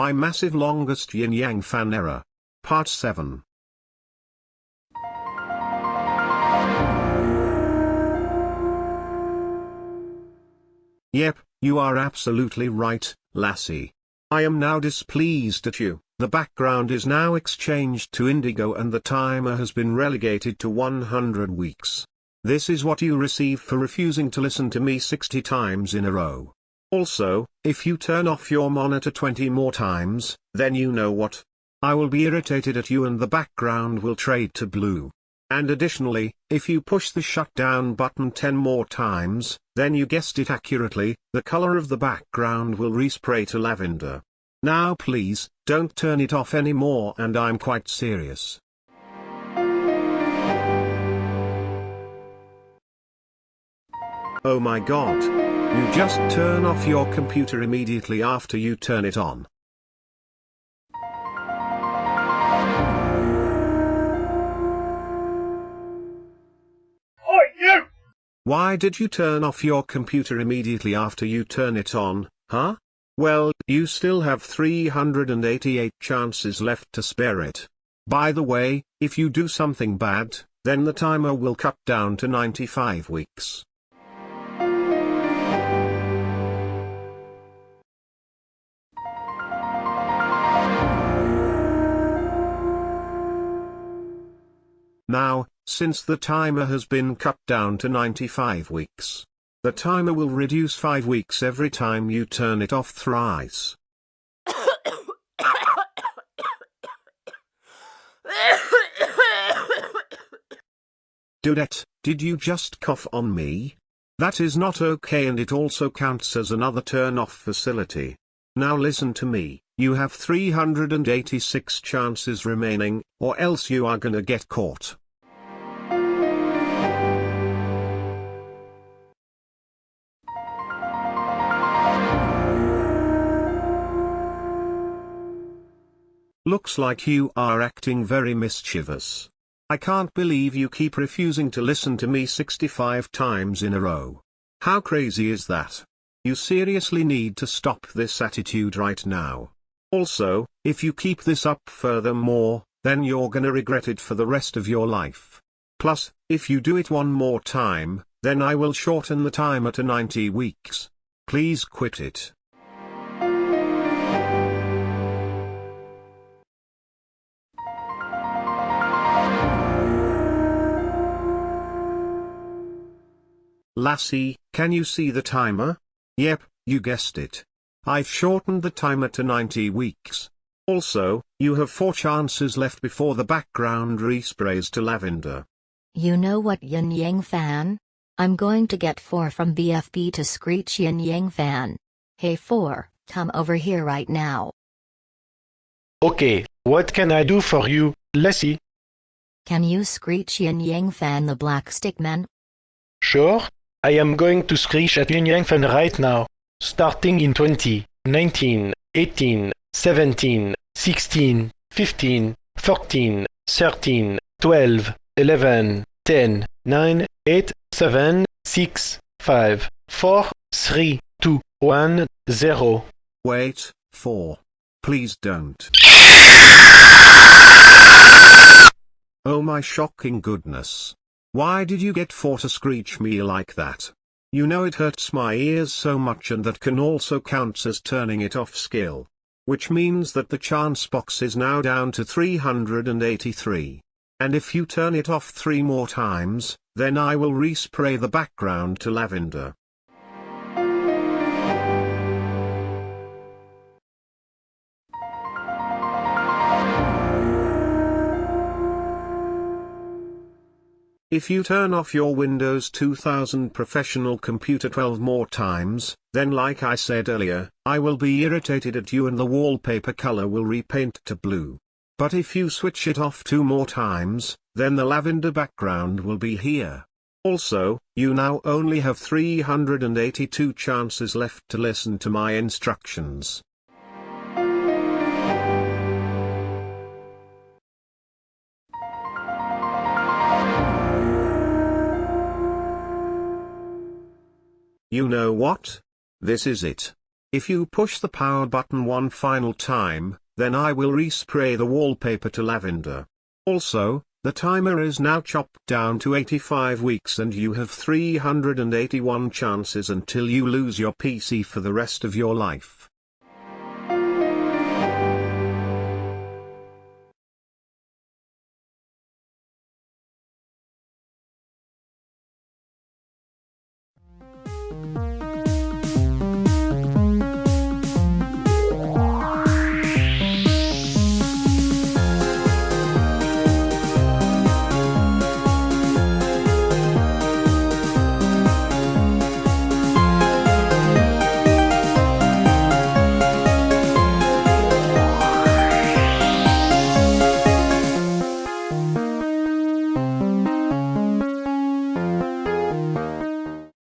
My massive longest yin yang fan error. Part 7. Yep, you are absolutely right, lassie. I am now displeased at you. The background is now exchanged to indigo and the timer has been relegated to 100 weeks. This is what you receive for refusing to listen to me 60 times in a row. Also, if you turn off your monitor 20 more times, then you know what. I will be irritated at you and the background will trade to blue. And additionally, if you push the shutdown button 10 more times, then you guessed it accurately, the color of the background will respray to lavender. Now please, don't turn it off anymore and I'm quite serious. Oh my god. You just turn off your computer immediately after you turn it on. Why did you turn off your computer immediately after you turn it on, huh? Well, you still have 388 chances left to spare it. By the way, if you do something bad, then the timer will cut down to 95 weeks. Now, since the timer has been cut down to 95 weeks, the timer will reduce 5 weeks every time you turn it off thrice. Dudette, did you just cough on me? That is not okay and it also counts as another turn-off facility. Now listen to me, you have 386 chances remaining, or else you are gonna get caught. Looks like you are acting very mischievous. I can't believe you keep refusing to listen to me 65 times in a row. How crazy is that? You seriously need to stop this attitude right now. Also, if you keep this up furthermore, then you're gonna regret it for the rest of your life. Plus, if you do it one more time, then I will shorten the timer to 90 weeks. Please quit it. Lassie, can you see the timer? Yep, you guessed it. I've shortened the timer to 90 weeks. Also, you have 4 chances left before the background resprays to lavender. You know what Yin Yang fan? I'm going to get 4 from BFB to screech Yin Yang fan. Hey 4, come over here right now. Okay, what can I do for you, Lassie? Can you screech Yin Yang fan the black stickman? Sure, I am going to screech at Fan right now, starting in 20, 19, 18, 17, 16, 15, 14, 13, 12, 11, 10, 9, 8, 7, 6, 5, 4, 3, 2, 1, 0. Wait, 4. Please don't. Oh my shocking goodness. Why did you get 4 to screech me like that? You know it hurts my ears so much and that can also counts as turning it off skill. Which means that the chance box is now down to 383. And if you turn it off three more times, then I will respray the background to lavender. If you turn off your Windows 2000 professional computer 12 more times, then like I said earlier, I will be irritated at you and the wallpaper color will repaint to blue. But if you switch it off two more times, then the lavender background will be here. Also, you now only have 382 chances left to listen to my instructions. You know what? This is it. If you push the power button one final time, then I will respray the wallpaper to lavender. Also, the timer is now chopped down to 85 weeks and you have 381 chances until you lose your PC for the rest of your life.